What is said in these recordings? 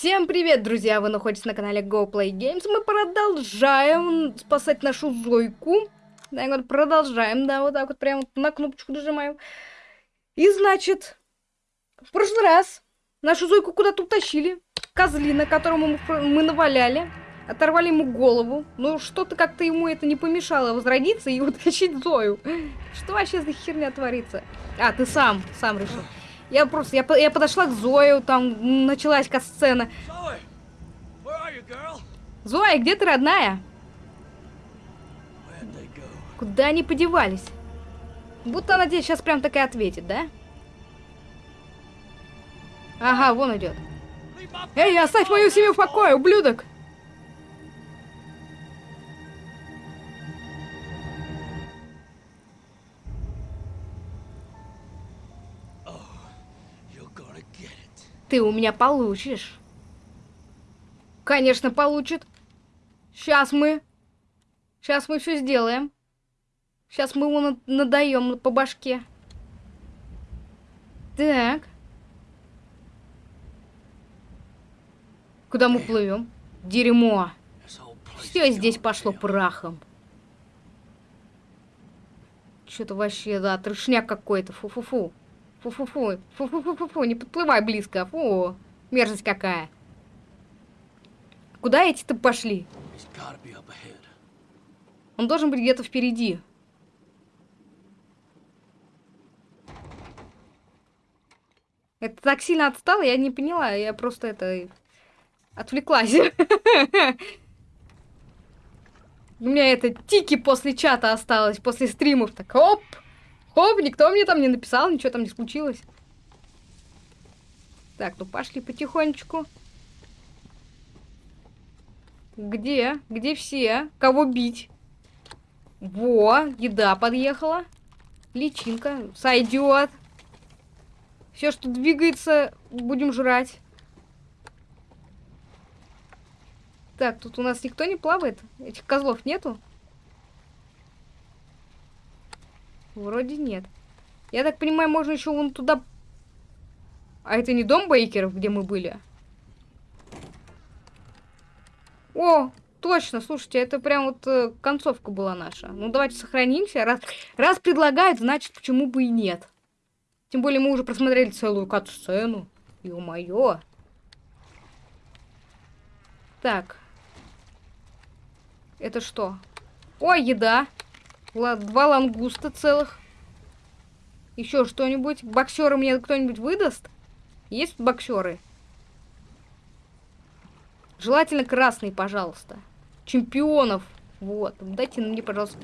Всем привет, друзья! Вы находитесь на канале Go Play Games. Мы продолжаем спасать нашу Зойку. Да, вот продолжаем, да, вот так вот прям вот на кнопочку нажимаем. И значит, в прошлый раз нашу Зойку куда-то утащили. Козлина, которому мы, наваляли. Оторвали ему голову. Но что-то как-то ему это не помешало возродиться и утащить Зою. Что вообще за херня творится? А, ты сам, сам решил. Я просто, я, я подошла к Зою, там началась касцена. Зоя, где ты, родная? Куда они подевались? Будто она тебе сейчас прям такая ответит, да? Ага, вон идет. Эй, оставь мою семью в покое, ублюдок! Ты у меня получишь. Конечно, получит. Сейчас мы... Сейчас мы все сделаем. Сейчас мы его надаем по башке. Так. Куда мы плывем? Дерьмо. Все здесь пошло прахом. Что-то вообще, да, трешняк какой-то. Фу-фу-фу. Фу-фу-фу. Фу-фу-фу-фу. Не подплывай близко. Фу. Мерзость какая. Куда эти-то пошли? Он должен быть где-то впереди. Это так сильно отстало, я не поняла. Я просто это... Отвлеклась. У меня это тики после чата осталось, после стримов. Так, оп! Хоп, никто мне там не написал, ничего там не случилось. Так, ну пошли потихонечку. Где? Где все? Кого бить? Во, еда подъехала. Личинка. Сойдет. Все, что двигается, будем жрать. Так, тут у нас никто не плавает? Этих козлов нету? Вроде нет. Я так понимаю, можно еще вон туда... А это не дом Бейкеров, где мы были? О, точно, слушайте, это прям вот э, концовка была наша. Ну, давайте сохранимся. Раз, раз предлагают, значит, почему бы и нет. Тем более мы уже просмотрели целую кат-сцену. Ё-моё. Так. Это что? Ой, еда. Два лангуста целых. Еще что-нибудь? Боксеры мне кто-нибудь выдаст? Есть боксеры? Желательно красный, пожалуйста. Чемпионов. Вот. Дайте мне, пожалуйста.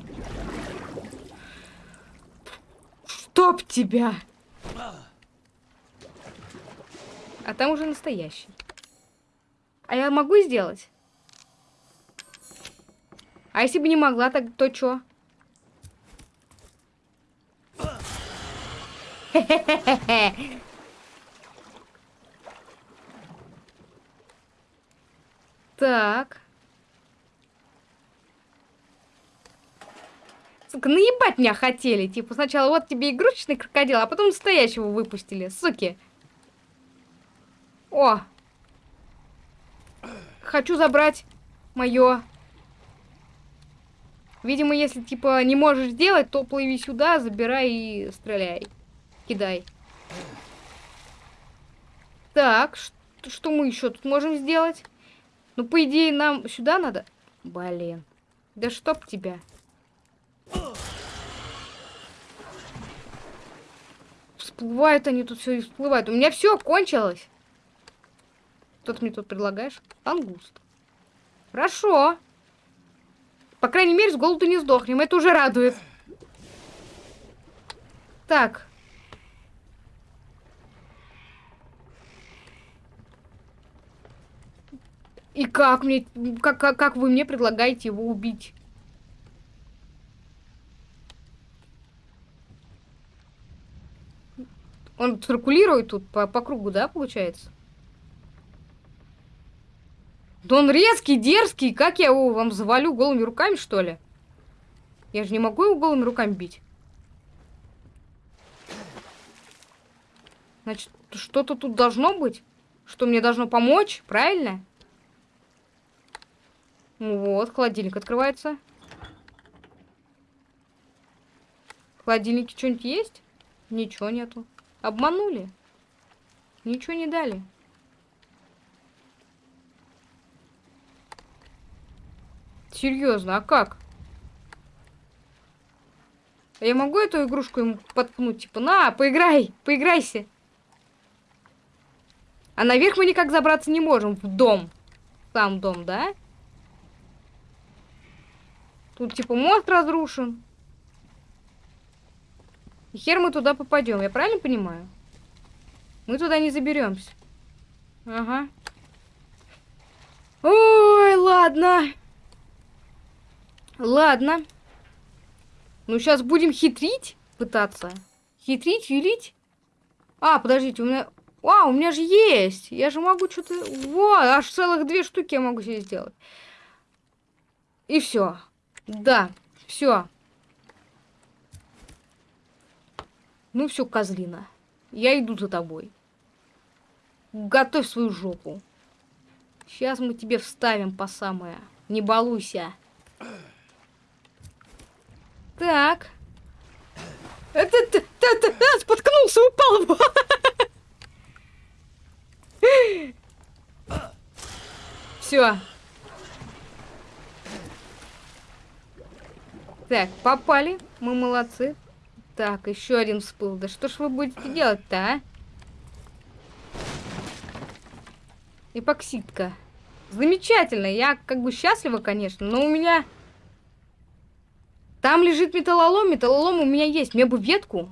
Стоп тебя! А там уже настоящий. А я могу сделать? А если бы не могла, так то чё? Так. Сука, наебать меня хотели. Типа сначала вот тебе игрушечный крокодил, а потом настоящего выпустили. Суки. О. Хочу забрать мое. Видимо, если типа не можешь сделать, то плыви сюда, забирай и стреляй. Кидай. Так, что, что мы еще тут можем сделать? Ну, по идее, нам сюда надо. Блин. Да чтоб тебя. Всплывают они тут все и всплывают. У меня все кончилось. Что ты мне тут предлагаешь? Ангуст. Хорошо. По крайней мере, с голоду не сдохнем. Это уже радует. Так. И как мне, как, как, как вы мне предлагаете его убить? Он циркулирует тут по, по кругу, да, получается? Да он резкий, дерзкий. Как я его вам завалю голыми руками, что ли? Я же не могу его голыми руками бить. Значит, что-то тут должно быть. Что мне должно помочь, правильно? Вот, холодильник открывается. В холодильнике что-нибудь есть? Ничего нету. Обманули. Ничего не дали. Серьезно, а как? Я могу эту игрушку ему подкнуть? Типа, на, поиграй, поиграйся. А наверх мы никак забраться не можем. В дом. Сам дом, да? Тут типа мост разрушен. И хер мы туда попадем, я правильно понимаю? Мы туда не заберемся. Ага. Ой, ладно. Ладно. Ну, сейчас будем хитрить, пытаться. Хитрить, юлить. А, подождите, у меня... А, у меня же есть. Я же могу что-то... Вот, аж целых две штуки я могу себе сделать. И все. Да, все. Ну все, козлина. Я иду за тобой. Готовь свою жопу. Сейчас мы тебе вставим по самое. Не балуйся. Так. Это ты, ты, ты, ты споткнулся, упал. Все. Так, попали. Мы молодцы. Так, еще один всплыл. Да что ж вы будете делать-то, а? Эпоксидка. Замечательно. Я как бы счастлива, конечно, но у меня... Там лежит металлолом. Металлолом у меня есть. Мне бы ветку.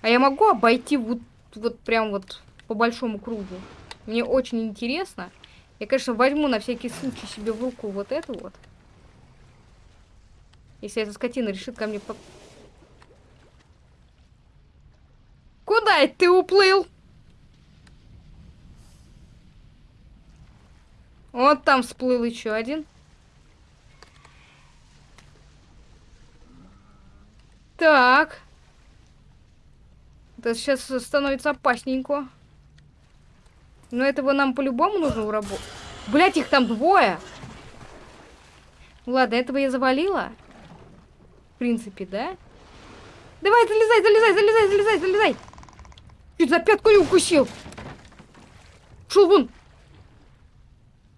А я могу обойти вот, вот прям вот по большому кругу? Мне очень интересно. Я, конечно, возьму на всякий случай себе в руку вот эту вот. Если эта скотина решит ко мне по... Куда это ты уплыл? Вот там всплыл еще один. Так. Это сейчас становится опасненько. Но этого нам по-любому нужно уработать. Блять, их там двое. Ладно, этого я завалила принципе, да? Давай, залезай, залезай, залезай, залезай, залезай! Чуть за пятку не укусил! Шел вон!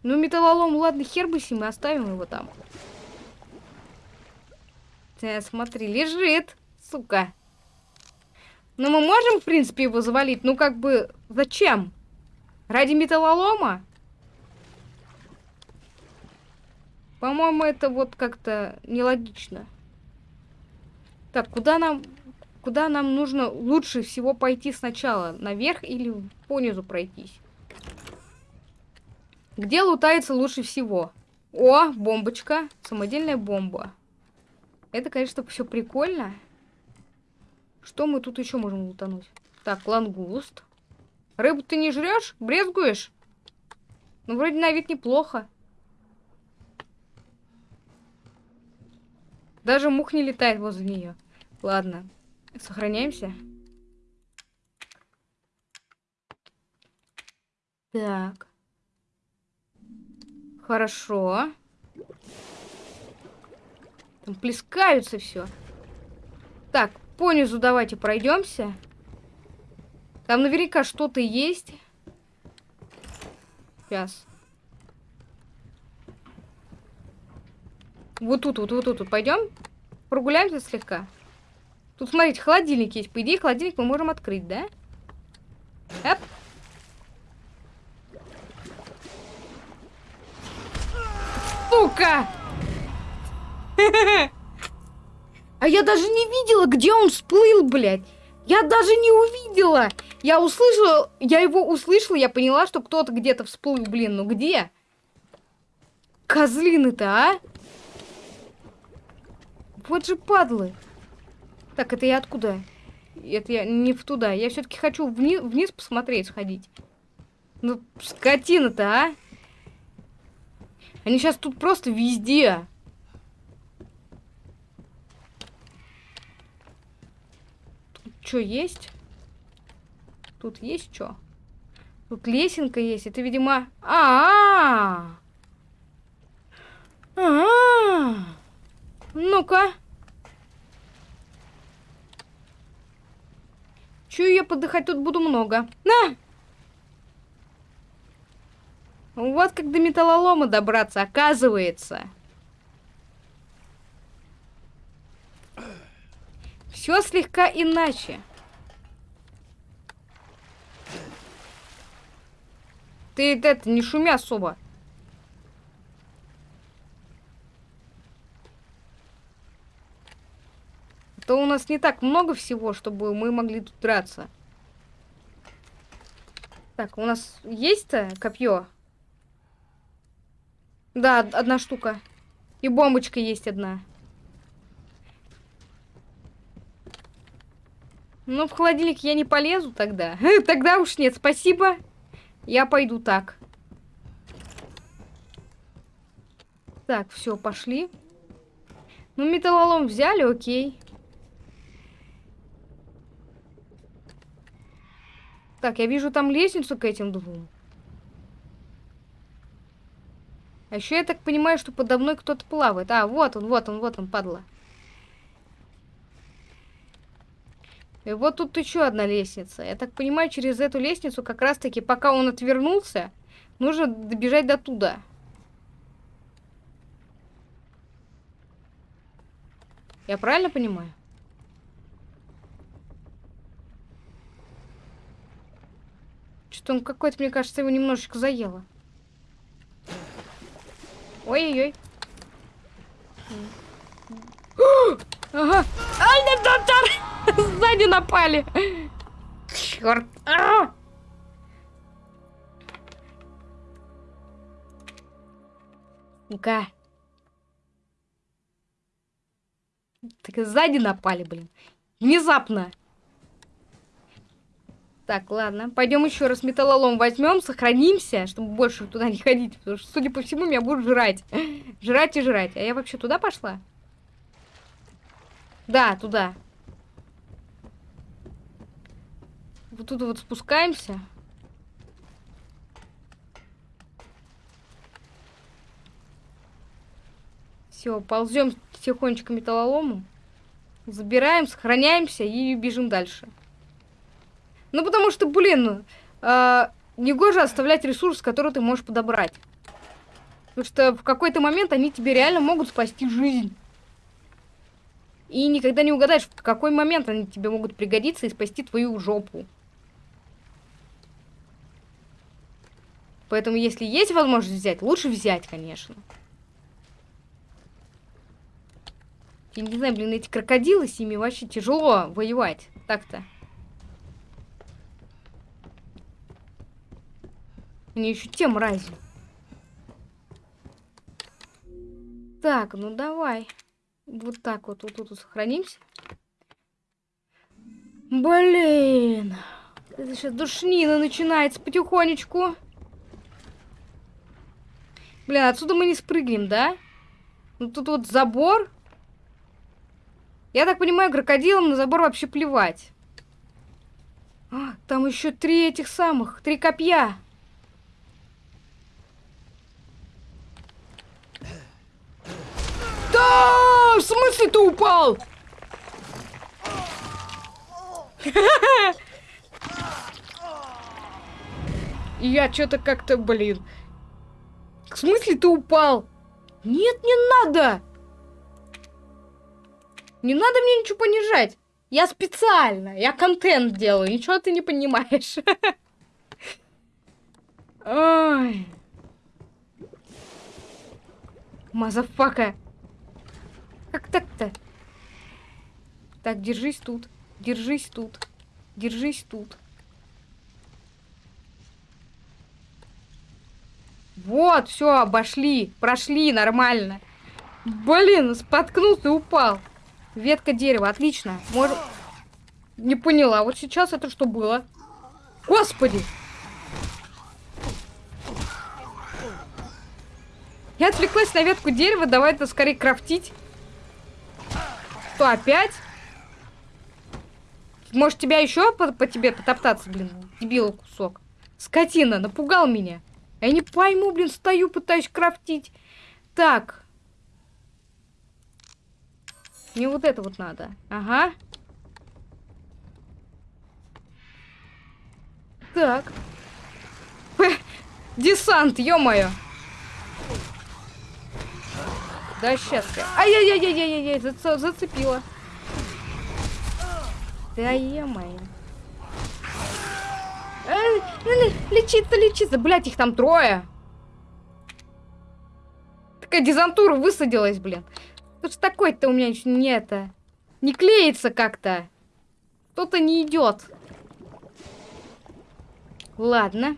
Ну, металлолом, ладно, хер бы с ним, оставим его там. Ты смотри, лежит, сука. Ну, мы можем, в принципе, его завалить. Ну, как бы, зачем? Ради металлолома? По-моему, это вот как-то нелогично. Так, куда нам... Куда нам нужно лучше всего пойти сначала? Наверх или понизу пройтись? Где лутается лучше всего? О, бомбочка. Самодельная бомба. Это, конечно, все прикольно. Что мы тут еще можем лутануть? Так, лангуст. Рыбу ты не жрешь? Брезгуешь? Ну, вроде на вид неплохо. Даже мух не летает возле нее. Ладно, сохраняемся. Так. Хорошо. Там плескаются все. Так, понизу давайте пройдемся. Там наверняка что-то есть. Сейчас. Вот тут, вот, вот тут, вот пойдем. Прогуляемся слегка. Тут, смотрите, холодильник есть. По идее, холодильник мы можем открыть, да? Эп. Сука! А я даже не видела, где он всплыл, блядь. Я даже не увидела. Я услышала, я его услышала, я поняла, что кто-то где-то всплыл, блин, ну где? Козлины-то, а? Вот же падлы. Так, это я откуда? Это я не в туда. Я все-таки хочу вниз, вниз посмотреть, сходить. Ну, скотина-то, а? Они сейчас тут просто везде. Что есть? Тут есть что? Тут лесенка есть. Это, видимо... А, -а, -а! а, -а, -а! Ну-ка. Чую я подыхать тут буду много. На! Вот как до металлолома добраться, оказывается. Все слегка иначе. Ты это не шуми особо. То у нас не так много всего, чтобы мы могли тут драться. Так, у нас есть-то копье? Да, одна штука. И бомбочка есть одна. Ну, в холодильник я не полезу тогда. Тогда уж нет, спасибо. Я пойду так. Так, все, пошли. Ну, металлолом взяли, окей. Так, я вижу там лестницу к этим двум. А еще я так понимаю, что подо мной кто-то плавает. А, вот он, вот он, вот он, падла. И вот тут еще одна лестница. Я так понимаю, через эту лестницу как раз-таки, пока он отвернулся, нужно добежать до туда. Я правильно понимаю? Что-то он какой-то, мне кажется, его немножечко заело. Ой-ой-ой. Ага. Сзади напали. Черт. А! Ну-ка. Так сзади напали, блин. Внезапно. Так, ладно. Пойдем еще раз металлолом возьмем, сохранимся, чтобы больше туда не ходить. Потому что, судя по всему, меня будут жрать. жрать и жрать. А я вообще туда пошла? Да, туда. Вот тут вот спускаемся. Все, ползем тихонечко металлолому. Забираем, сохраняемся и бежим дальше. Ну, потому что, блин, э, негоже оставлять ресурс, который ты можешь подобрать. Потому что в какой-то момент они тебе реально могут спасти жизнь. И никогда не угадаешь, в какой момент они тебе могут пригодиться и спасти твою жопу. Поэтому, если есть возможность взять, лучше взять, конечно. Я не знаю, блин, эти крокодилы с ними вообще тяжело воевать. Так-то. Они еще те мрази. Так, ну давай. Вот так вот, вот тут вот сохранимся. Блин. Это сейчас душнина начинается потихонечку. Блин, отсюда мы не спрыгнем, да? Ну тут вот забор. Я так понимаю, крокодилам на забор вообще плевать. А, там еще три этих самых, три копья. Да! В смысле ты упал? Я что-то как-то, блин. В смысле ты упал? Нет, не надо! Не надо мне ничего понижать. Я специально, я контент делаю, ничего ты не понимаешь. Ой. Motherfucker. Как так-то? Так, держись тут. Держись тут. Держись тут. Вот, все, обошли. Прошли нормально. Блин, споткнулся и упал. Ветка дерева, отлично. Может... Не поняла, вот сейчас это что было? Господи! Я отвлеклась на ветку дерева, давай это скорее крафтить. Что, опять? Может, тебя еще по, по тебе потоптаться, блин, дебил кусок. Скотина, напугал меня. Я не пойму, блин, стою, пытаюсь крафтить. Так. Мне вот это вот надо. Ага. Так. Десант, ё-моё. Да, сейчас я. Ай-яй-яй-яй-яй-яй, зац зацепила. Да ё-моё. Лечиться, лечиться. Блять, их там трое. Такая дезантура высадилась, блин. Что ж такое-то у меня не это... Не клеится как-то. Что-то не идет. Ладно.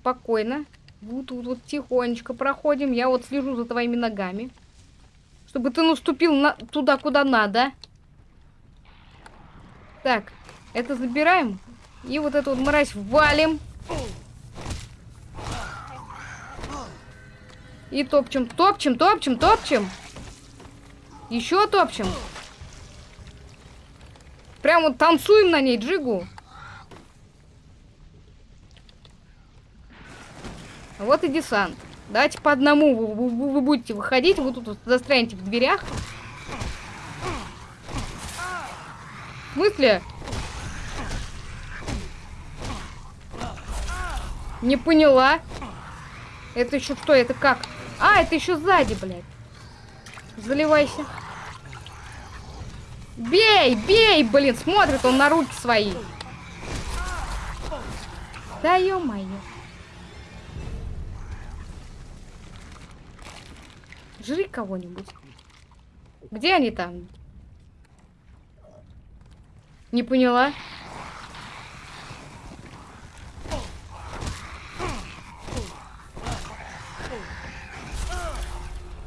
Спокойно. Вот тут вот тихонечко проходим. Я вот слежу за твоими ногами. Чтобы ты наступил на... туда, куда надо. Так. Это забираем. И вот эту вот мразь валим. И топчем, топчем, топчем, топчем. Еще топчем. Прям вот танцуем на ней, джигу. Вот и десант. Давайте по одному вы, вы, вы будете выходить. Вы тут вот застрянете в дверях. В смысле? Не поняла. Это еще что? Это как? А, это еще сзади, блядь. Заливайся. Бей, бей, блин, смотрит он на руки свои. Да ё-моё. Жри кого-нибудь. Где они там? Не поняла.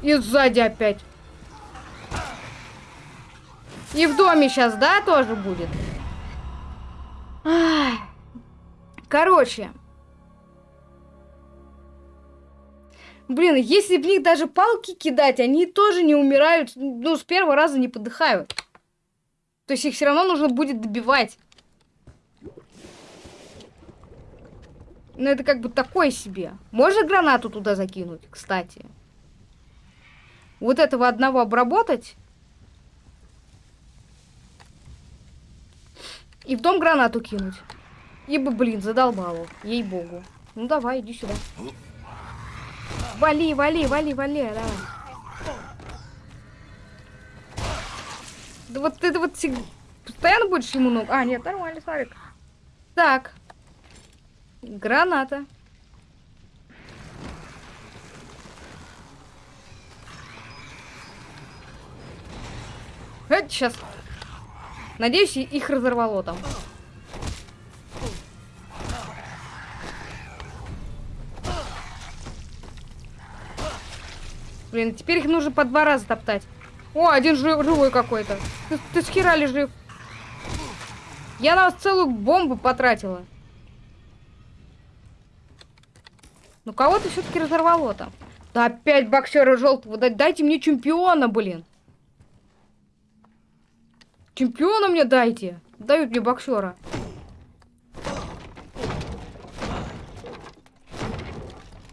И сзади опять. И в доме сейчас, да, тоже будет? Ай. Короче. Блин, если в них даже палки кидать, они тоже не умирают. Ну, с первого раза не подыхают. То есть их все равно нужно будет добивать. Ну, это как бы такое себе. Можно гранату туда закинуть, кстати вот этого одного обработать. И в дом гранату кинуть. Ибо, блин, задолбало. Ей-богу. Ну давай, иди сюда. Вали, вали, вали, вали, давай. Да вот ты вот постоянно будешь ему ног. А, нет, нормально, Славик. Так. Граната. Сейчас. Надеюсь, их разорвало там. Блин, теперь их нужно по два раза топтать. О, один жив, живой какой-то. Ты, ты с хера ли жив? Я на вас целую бомбу потратила. Ну кого-то все-таки разорвало там. Да опять боксера желтого. Дайте мне чемпиона, блин. Чемпиона мне дайте. Дают мне боксера.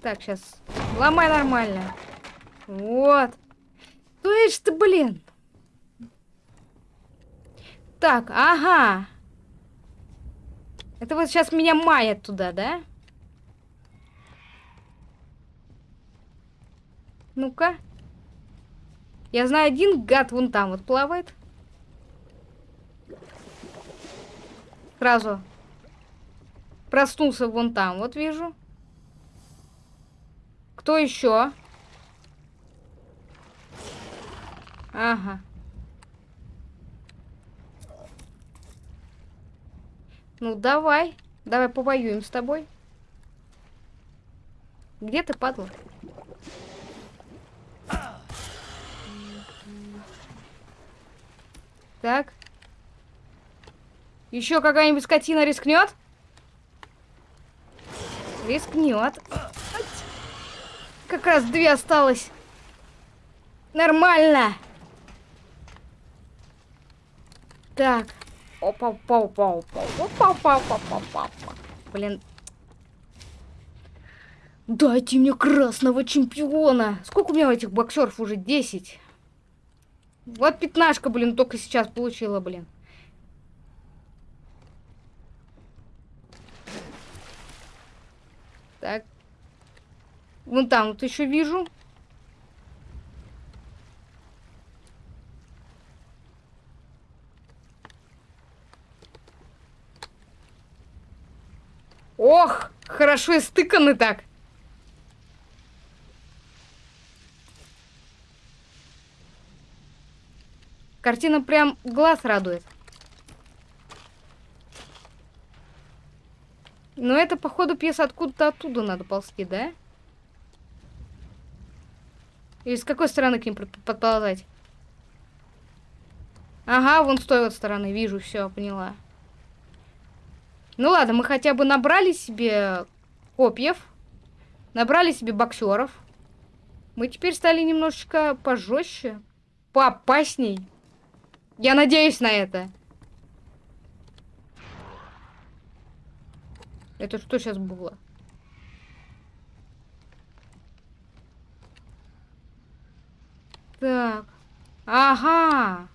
Так, сейчас. Ломай нормально. Вот. Ну это ты, блин. Так, ага. Это вот сейчас меня маят туда, да? Ну-ка. Я знаю, один гад вон там вот плавает. Сразу проснулся вон там, вот вижу. Кто еще? Ага. Ну, давай. Давай повоюем с тобой. Где ты, падла? Так. Еще какая-нибудь скотина рискнет? Рискнет. Как раз две осталось. Нормально. Так. Опа, опа, опа, опа, опа, опа, опа, опа, опа. Блин. Дайте мне красного чемпиона. Сколько у меня этих боксеров уже? 10. Вот пятнашка, блин, только сейчас получила, блин. Так. Вон там вот еще вижу. Ох, хорошо истыканы так. Картина прям глаз радует. Но это, походу, пьеса откуда-то оттуда надо ползти, да? Или с какой стороны к ним подползать? Ага, вон с той вот стороны, вижу, все, поняла. Ну ладно, мы хотя бы набрали себе копьев, набрали себе боксеров. Мы теперь стали немножечко пожестче, поопасней. Я надеюсь на это. Это что сейчас было? Так. Ага.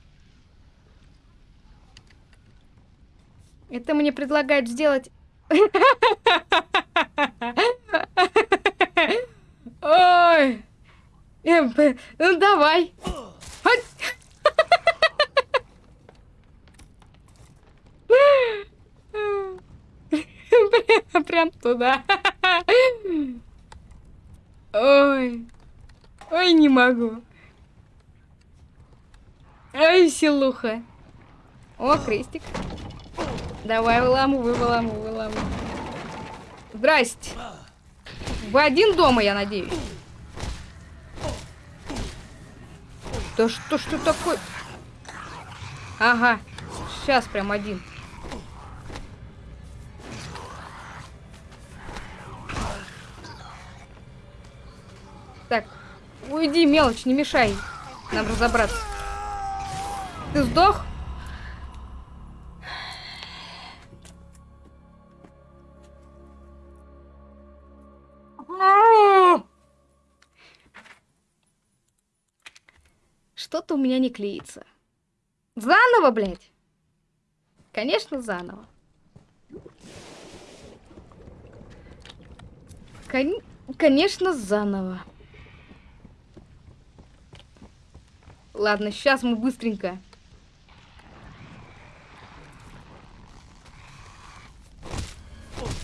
Это мне предлагают сделать... Ой. Ну давай. Прям туда. Ой. Ой, не могу. Ой, силуха. О, крестик. Давай, выламывай, выламывай, выламывай. Здрасте. Вы один дома, я надеюсь? Да что, что такое? Ага, сейчас прям один. Так, уйди, мелочь, не мешай нам разобраться. Ты сдох? Что-то у меня не клеится. Заново, блядь? Конечно, заново. Кон... Конечно, заново. Ладно, сейчас мы быстренько.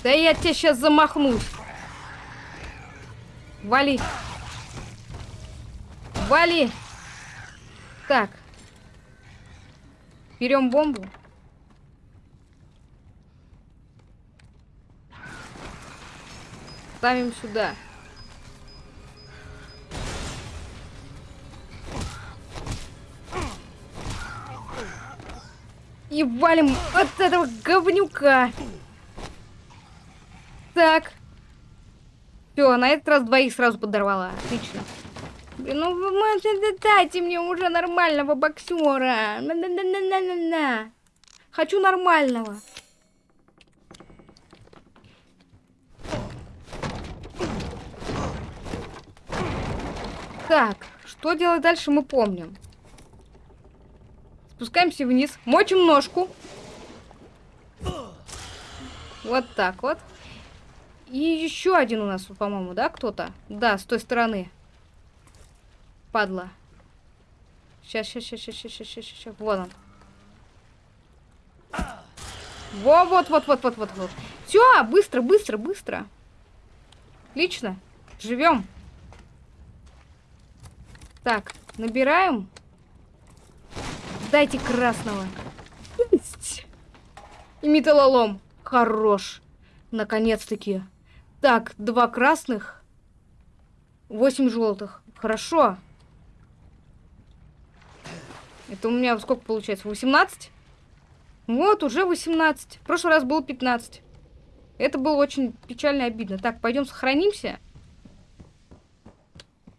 Да я тебе сейчас замахнусь. Вали. Вали. Так. Берем бомбу. Ставим сюда. И валим от этого говнюка. Так. Все, на этот раз двоих сразу подорвала. Отлично. Блин, ну вы дайте мне уже нормального боксера. -на -на -на -на -на -на. Хочу нормального. Так, что делать дальше, мы помним. Спускаемся вниз. Мочим ножку. Вот так вот. И еще один у нас, по-моему, да, кто-то? Да, с той стороны. Падла. Сейчас, сейчас, сейчас, сейчас, сейчас, сейчас, сейчас. Вот он. Во, вот, вот, вот, вот, вот, вот. Все, быстро, быстро, быстро. Отлично. Живем. Так, набираем. Дайте красного. Есть. И металлолом. Хорош. Наконец-таки. Так, два красных. Восемь желтых. Хорошо. Это у меня сколько получается? 18? Вот, уже 18. В прошлый раз было 15. Это было очень печально и обидно. Так, пойдем сохранимся.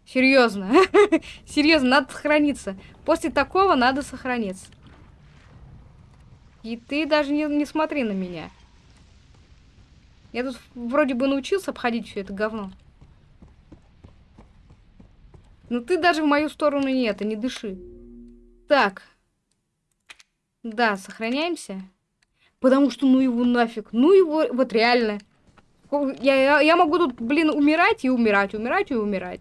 Серьезно. Серьезно, надо сохраниться. После такого надо сохраниться. И ты даже не, не смотри на меня. Я тут вроде бы научился обходить все это говно. Но ты даже в мою сторону не это, не дыши. Так. Да, сохраняемся. Потому что ну его нафиг. Ну его, вот реально. Я, я, я могу тут, блин, умирать и умирать, умирать и умирать.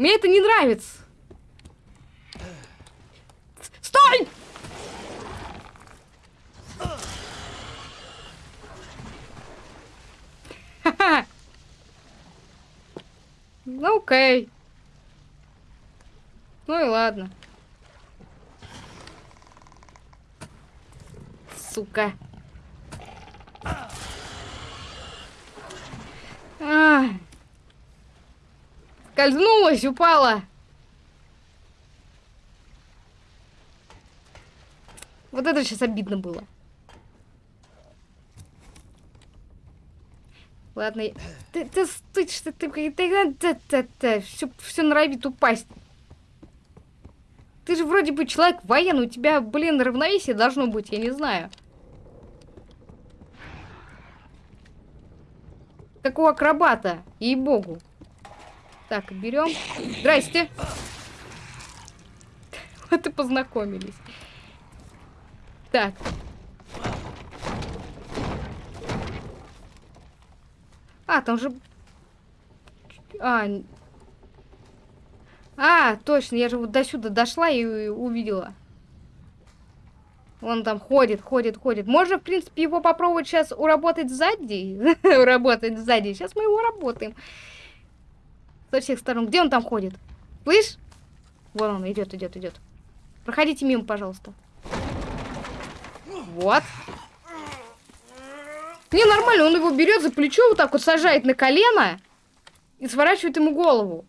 Мне это не нравится. Стой! Ну окей. Ну и ладно. Сука. А. Скользнулась, упала. Вот это сейчас обидно было. Ладно, ты, ты, ты, ты, ты, ты, все, все норовит упасть. Ты же вроде бы человек военный, у тебя, блин, равновесие должно быть, я не знаю. Как у акробата, ей-богу. Так, берем. Здрасте. Вот и познакомились. Так. А, там же... А, а точно, я же вот до сюда дошла и увидела. Он там ходит, ходит, ходит. Можно, в принципе, его попробовать сейчас уработать сзади. уработать сзади. Сейчас мы его работаем. Со всех сторон. Где он там ходит? Слышь? Вон он идет, идет, идет. Проходите мимо, пожалуйста. Вот. Не, нормально, он его берет за плечо, вот так вот сажает на колено и сворачивает ему голову.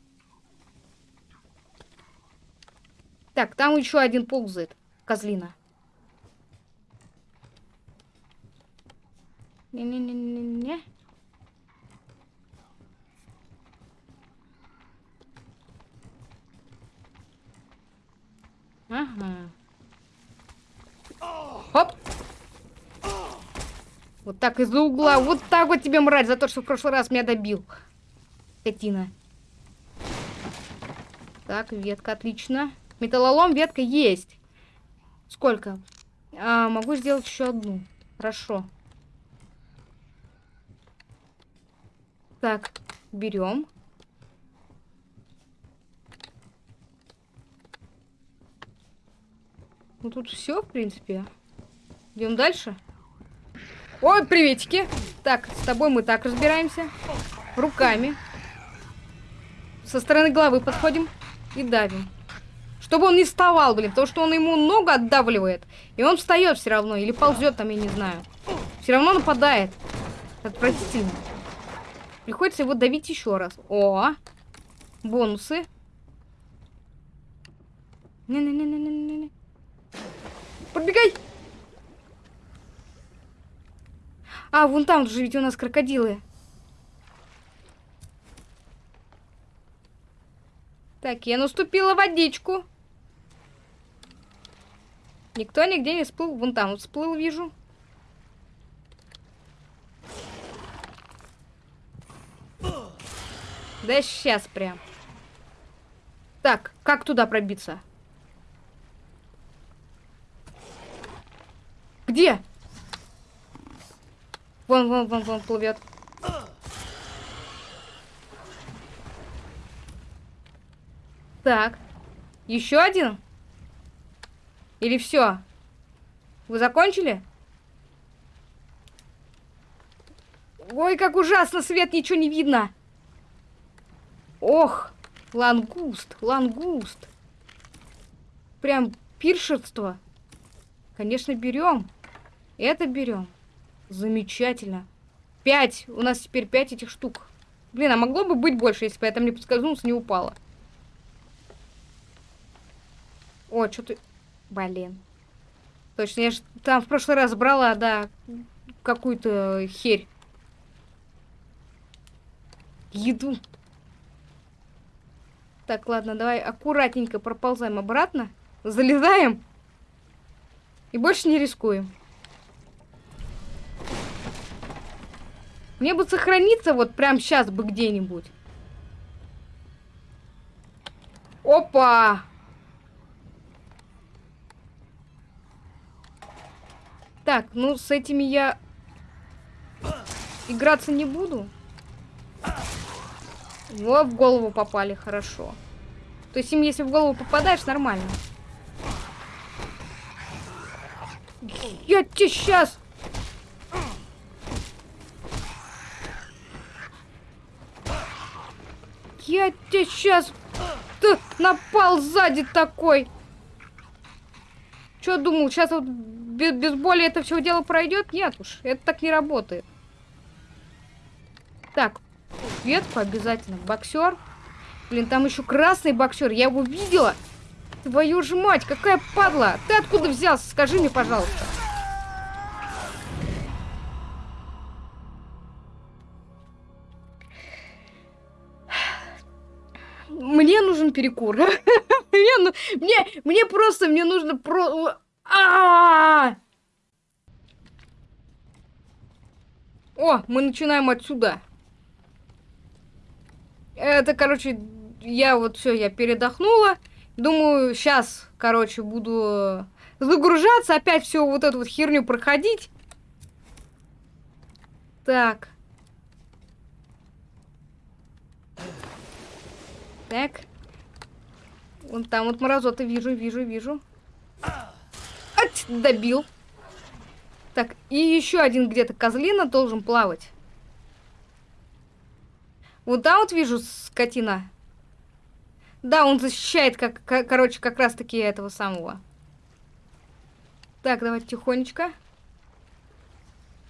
Так, там еще один ползает. Козлина. Не-не-не-не-не. Ага. Хоп! Вот так из-за угла. Вот так вот тебе, мразь, за то, что в прошлый раз меня добил. Скотина. Так, ветка, отлично. Металлолом, ветка есть. Сколько? А, могу сделать еще одну. Хорошо. Так, берем. Ну тут все, в принципе. Идем дальше. Ой, приветики. Так, с тобой мы так разбираемся. Руками. Со стороны головы подходим и давим. Чтобы он не вставал, блин, потому что он ему ногу отдавливает. И он встает все равно. Или ползет там, я не знаю. Все равно нападает. Отвратительно. Приходится его давить еще раз. О, бонусы. Не-не-не-не-не-не. Пробегай! А, вон там же ведь у нас крокодилы. Так, я наступила водичку. Никто нигде не всплыл. Вон там вот всплыл, вижу. Да сейчас прям. Так, как туда пробиться? Где? Вон, вон, вон, вон плывет. Так. Еще один? Или все? Вы закончили? Ой, как ужасно, свет, ничего не видно. Ох, лангуст, лангуст. Прям пиршество. Конечно, берем. Это берем. Замечательно. Пять. У нас теперь пять этих штук. Блин, а могло бы быть больше, если бы я там не подскользнулся, не упала. О, что ты... Блин. Точно, я же там в прошлый раз брала, да, какую-то херь. Еду. Так, ладно, давай аккуратненько проползаем обратно. Залезаем. И больше не рискуем. Мне бы сохраниться вот прям сейчас бы где-нибудь. Опа! Так, ну с этими я играться не буду. Во, в голову попали, хорошо. То есть им, если в голову попадаешь, нормально. Я тебе сейчас... Я тебе сейчас... Ты напал сзади такой. Что думал, сейчас вот без, без боли это все дело пройдет? Нет уж, это так не работает. Так, ветку обязательно. Боксер. Блин, там еще красный боксер. Я его видела. Твою же мать, какая падла. Ты откуда взялся? Скажи мне, пожалуйста. Перекур. мне, ну, мне, мне просто, мне нужно про... -а! О, мы начинаем отсюда. Это, короче, я вот все, я передохнула. Думаю, сейчас, короче, буду загружаться, опять все вот эту вот херню проходить. Так. Так. Вон там вот мразоты вижу, вижу, вижу. Ать, добил. Так, и еще один где-то козлина должен плавать. Вот там вот вижу скотина. Да, он защищает, как, как короче, как раз таки этого самого. Так, давайте тихонечко.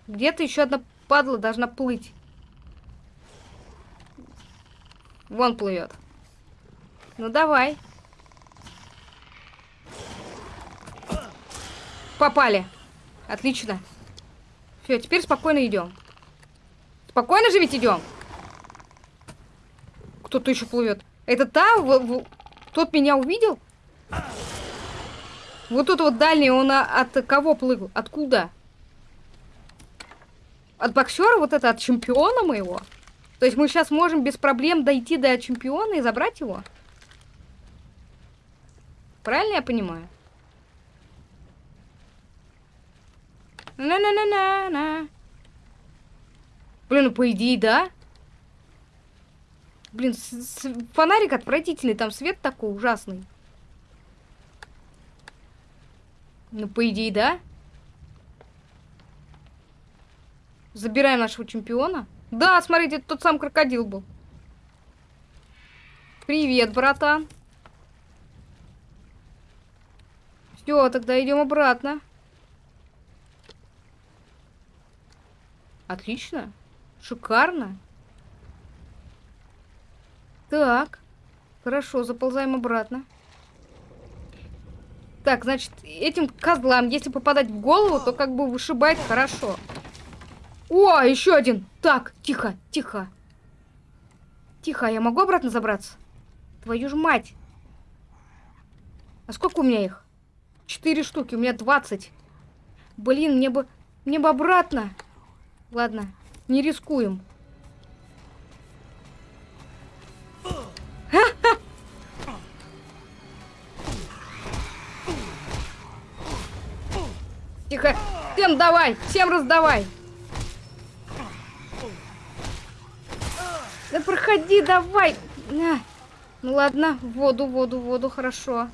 Где-то еще одна падла должна плыть. Вон плывет. Ну давай. Попали. Отлично. Все, теперь спокойно идем. Спокойно же ведь идем. Кто-то еще плывет. Это та? В, в... Тот меня увидел? Вот тут вот дальний, он от кого плыл? Откуда? От боксера? Вот это от чемпиона моего? То есть мы сейчас можем без проблем дойти до чемпиона и забрать его? Правильно я понимаю? На-на-на-на-на. Блин, ну по идее, да? Блин, фонарик отвратительный, там свет такой ужасный. Ну, по идее, да? Забираем нашего чемпиона. Да, смотрите, это тот сам крокодил был. Привет, братан. Все, тогда идем обратно. Отлично. Шикарно. Так. Хорошо, заползаем обратно. Так, значит, этим козлам, если попадать в голову, то как бы вышибает хорошо. О, еще один. Так, тихо, тихо. Тихо, я могу обратно забраться? Твою ж мать. А сколько у меня их? Четыре штуки, у меня двадцать. Блин, мне бы... Мне бы обратно. Ладно, не рискуем. Тихо. Всем давай, всем раздавай. Да проходи, давай. Ну ладно, воду, воду, воду, хорошо.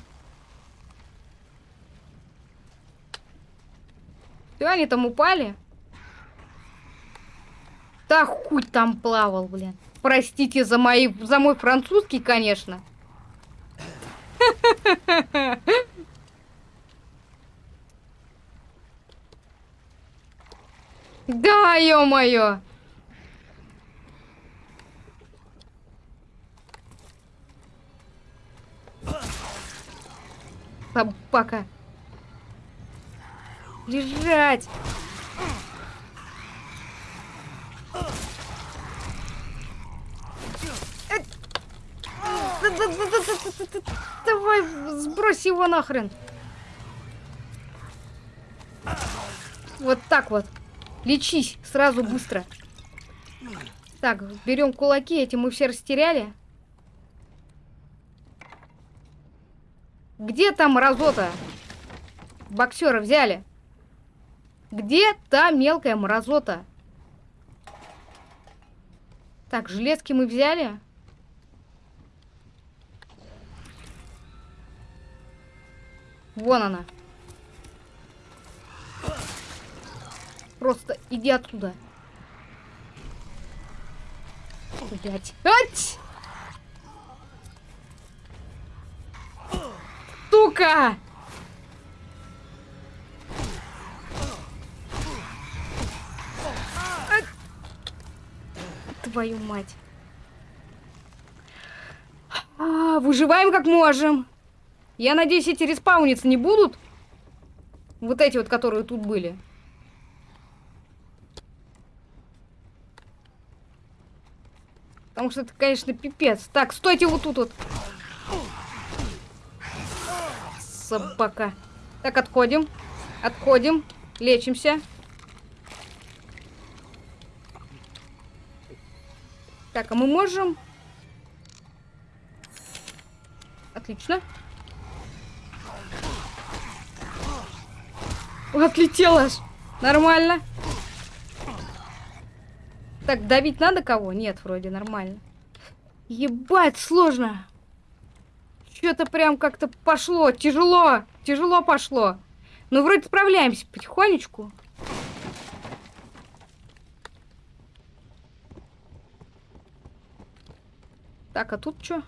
Все, они там упали? Да хуй там плавал, блин. Простите за, мои, за мой французский, конечно. Да, ё-моё! Собака. Лежать! Давай, сбрось его нахрен. Вот так вот. Лечись сразу быстро. Так, берем кулаки, эти мы все растеряли. Где там мразота? Боксера взяли. Где та мелкая мразота? Так, железки мы взяли. Вон она. Просто иди оттуда. Блять. Ать! Сука! Твою мать. А, выживаем как можем. Я надеюсь, эти респауниться не будут. Вот эти вот, которые тут были. Потому что это, конечно, пипец. Так, стойте вот тут вот. Собака. Так, отходим. Отходим. Лечимся. Так, а мы можем... Отлично. Отлетела аж. Нормально. Так, давить надо кого? Нет, вроде нормально. Ебать, сложно. Что-то прям как-то пошло. Тяжело. Тяжело пошло. Ну, вроде справляемся потихонечку. Так, а тут что?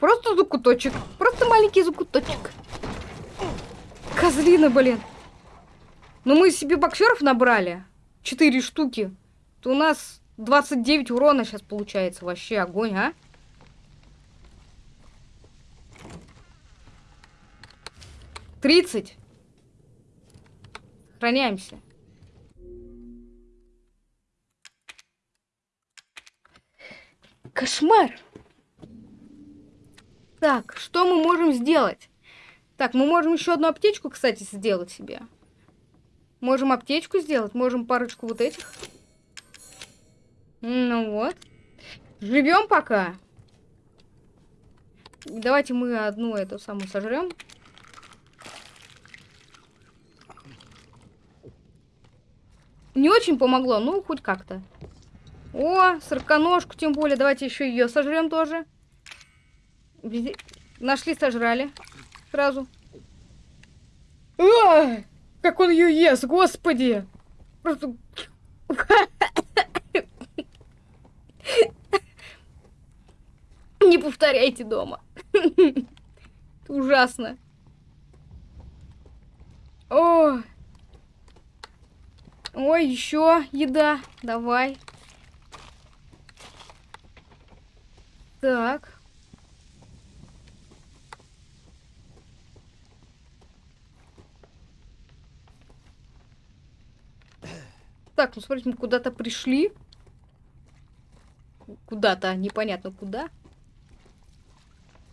Просто закуточек. Просто маленький закуточек. Козлина, блин. Ну мы себе боксеров набрали. Четыре штуки. То у нас 29 урона сейчас получается. Вообще огонь, а? Тридцать. Сохраняемся. Кошмар. Так, что мы можем сделать? Так, мы можем еще одну аптечку, кстати, сделать себе. Можем аптечку сделать, можем парочку вот этих. Ну вот. Живем пока. Давайте мы одну эту самую сожрем. Не очень помогло, ну хоть как-то. О, сороконожку тем более. Давайте еще ее сожрем тоже. Нашли, сожрали. Сразу. А, как он ее ест, господи! Просто... Не повторяйте дома. Ужасно. О! Ой, еще еда. Давай. Так. Так, ну смотрите, мы куда-то пришли. Куда-то, непонятно куда.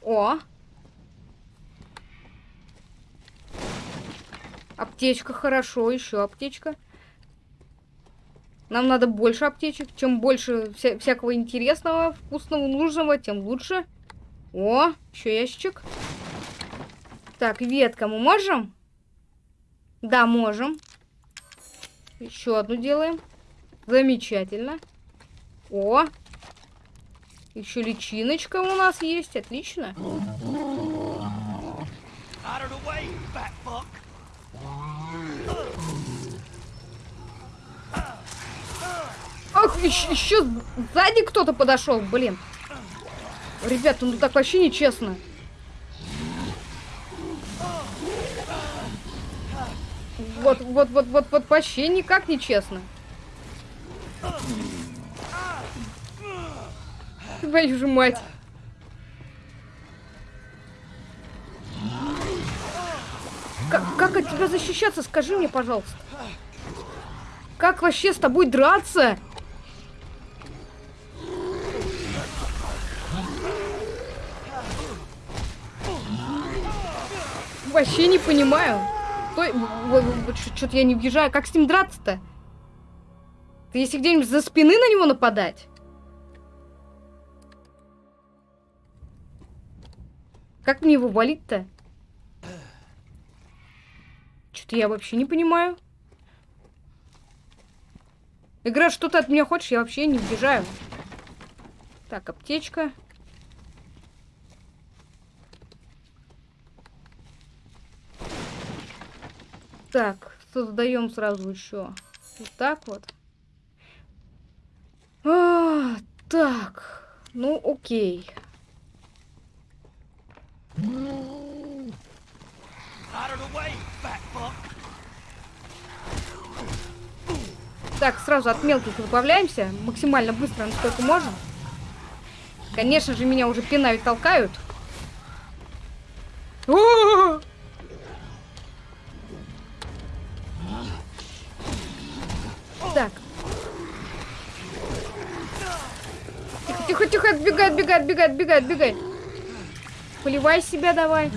О! Аптечка, хорошо, еще аптечка. Нам надо больше аптечек. Чем больше вся всякого интересного, вкусного, нужного, тем лучше. О, еще ящичек. Так, ветка мы можем? Да, можем. Еще одну делаем. Замечательно. О! Еще личиночка у нас есть. Отлично. Ах, еще, еще сзади кто-то подошел, блин. Ребята, ну так вообще нечестно. Вот, вот, вот, вот, вот, вообще никак не честно. Твою же мать. Как, как от тебя защищаться, скажи мне, пожалуйста. Как вообще с тобой драться? вообще не понимаю. Что-то я не въезжаю. Как с ним драться-то? Ты если где-нибудь за спины на него нападать? Как мне его валить-то? Что-то я вообще не понимаю. Игра, что ты от меня хочешь? Я вообще не въезжаю. Так, аптечка. Так, создаем сразу еще. Вот так вот. А, так, ну окей. Так, сразу от мелких избавляемся. Максимально быстро, насколько можем. Конечно же, меня уже пинают, толкают. О -о -о! Так. Тихо, тихо, тихо, отбегай, отбегай, отбегай, отбегай, отбегай. Поливай себя давай.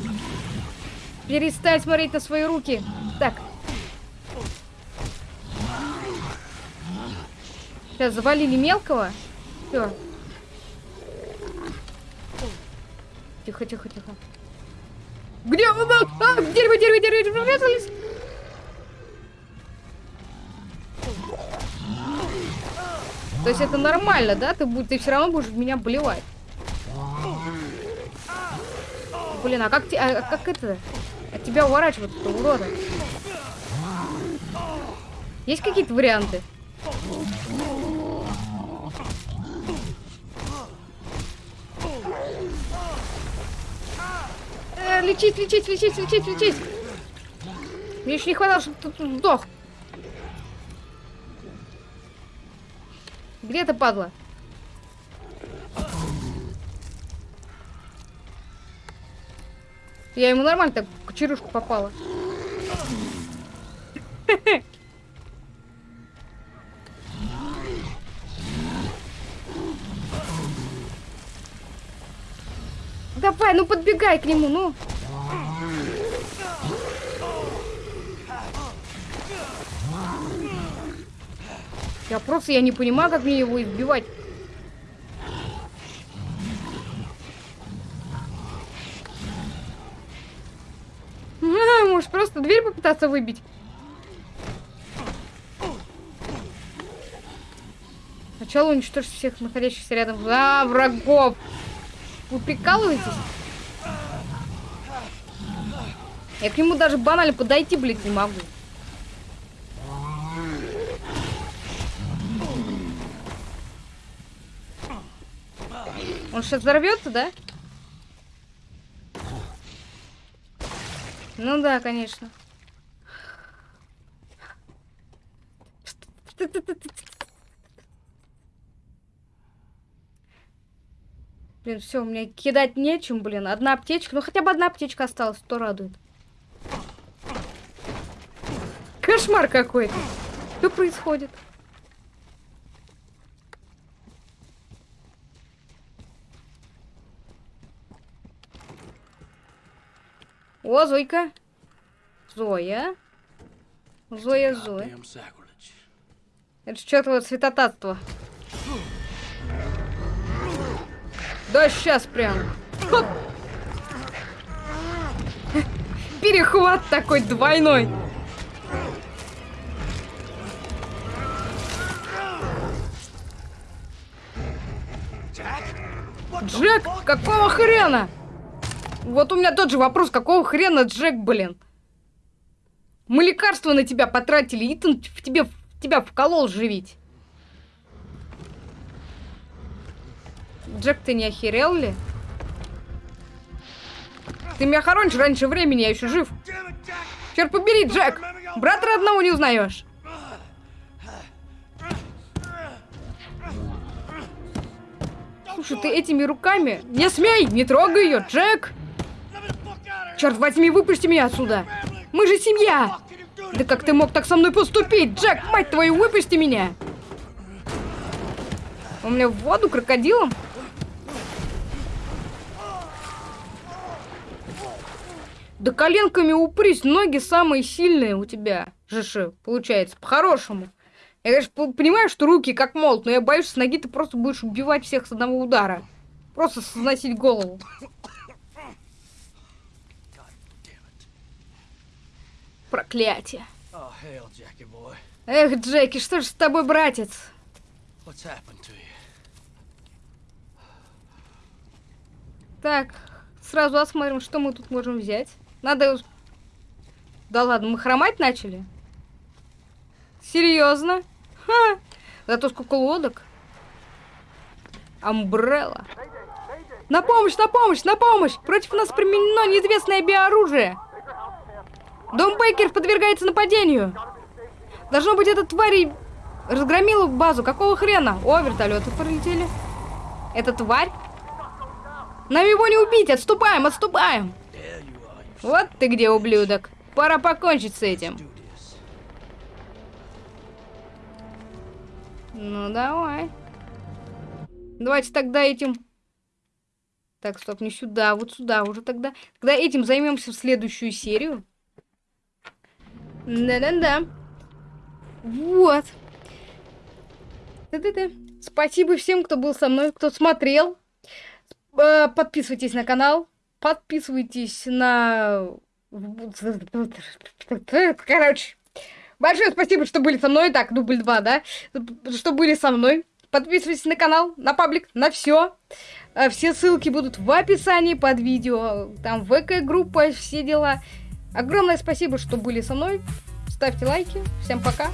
Перестань смотреть на свои руки. Так. Сейчас завалили мелкого. Все. Тихо, тихо, тихо. Где он? А, дерево, дерево, дерево, врезались. Есть это нормально, да? Ты, ты все равно будешь меня болевать. Блин, а как, а, как это? От тебя уворачиваться, урода? Есть какие-то варианты? Э, лечить, лечить, лечить, лечить, лечить. Мне еще не хватало, чтобы тут сдох. Где ты, падла? Я ему нормально так в кочерышку попала. Давай, ну подбегай к нему, ну. Я просто я не понимаю, как мне его избивать. А, просто дверь попытаться выбить? Сначала уничтожить всех находящихся рядом. А, врагов! Вы прикалываетесь? Я к нему даже банально подойти, блядь, не могу. Он сейчас взорвется, да? Ну да, конечно. Блин, все, у меня кидать нечем, блин. Одна аптечка. Ну хотя бы одна аптечка осталась, то радует. Кошмар какой-то. Что происходит? О, Зойка. Зоя. Зоя, Зоя. Это что-то святотатство. Да сейчас прям. Хоп. Перехват такой двойной. Джек, какого хрена? Вот у меня тот же вопрос, какого хрена Джек, блин? Мы лекарства на тебя потратили, Итан в тебе, в тебя вколол живить. Джек, ты не охерел ли? Ты меня хоронишь раньше времени, я еще жив. Черт побери, Джек! Брата родного не узнаешь. Слушай, ты этими руками... Не смей! Не трогай ее, Джек! Черт возьми, выпусти меня отсюда! Мы же семья! Да как ты мог так со мной поступить? Джек, мать твою, выпусти меня! У меня в воду крокодилом? Да коленками упрись, ноги самые сильные у тебя, Жиши, получается, по-хорошему. Я, конечно, понимаю, что руки как молот, но я боюсь, что с ноги ты просто будешь убивать всех с одного удара. Просто сносить голову. Проклятие. Oh. Эх, Джеки, что ж с тобой, братец? Так, сразу осмотрим, что мы тут можем взять. Надо... Да ладно, мы хромать начали? Серьезно? Ха! Зато сколько лодок. Амбрелла. На помощь, на помощь, на помощь! Против нас применено неизвестное биооружие. Дом Бейкер подвергается нападению. Должно быть, эта тварь разгромила базу. Какого хрена? О, вертолеты пролетели. Это тварь? Нам его не убить! Отступаем, отступаем! Вот ты где, ублюдок. Пора покончить с этим. Ну, давай. Давайте тогда этим... Так, стоп, не сюда, вот сюда уже тогда. Тогда этим займемся в следующую серию. Да-да-да. Вот. Да-да-да. Спасибо всем, кто был со мной, кто смотрел. Э, Подписывайтесь на канал. Подписывайтесь на... Короче. Большое спасибо, что были со мной. Так, дубль 2, да? Что были со мной. Подписывайтесь на канал, на паблик, на все. Все ссылки будут в описании под видео. Там ВК-группа, все дела. Огромное спасибо, что были со мной. Ставьте лайки. Всем пока.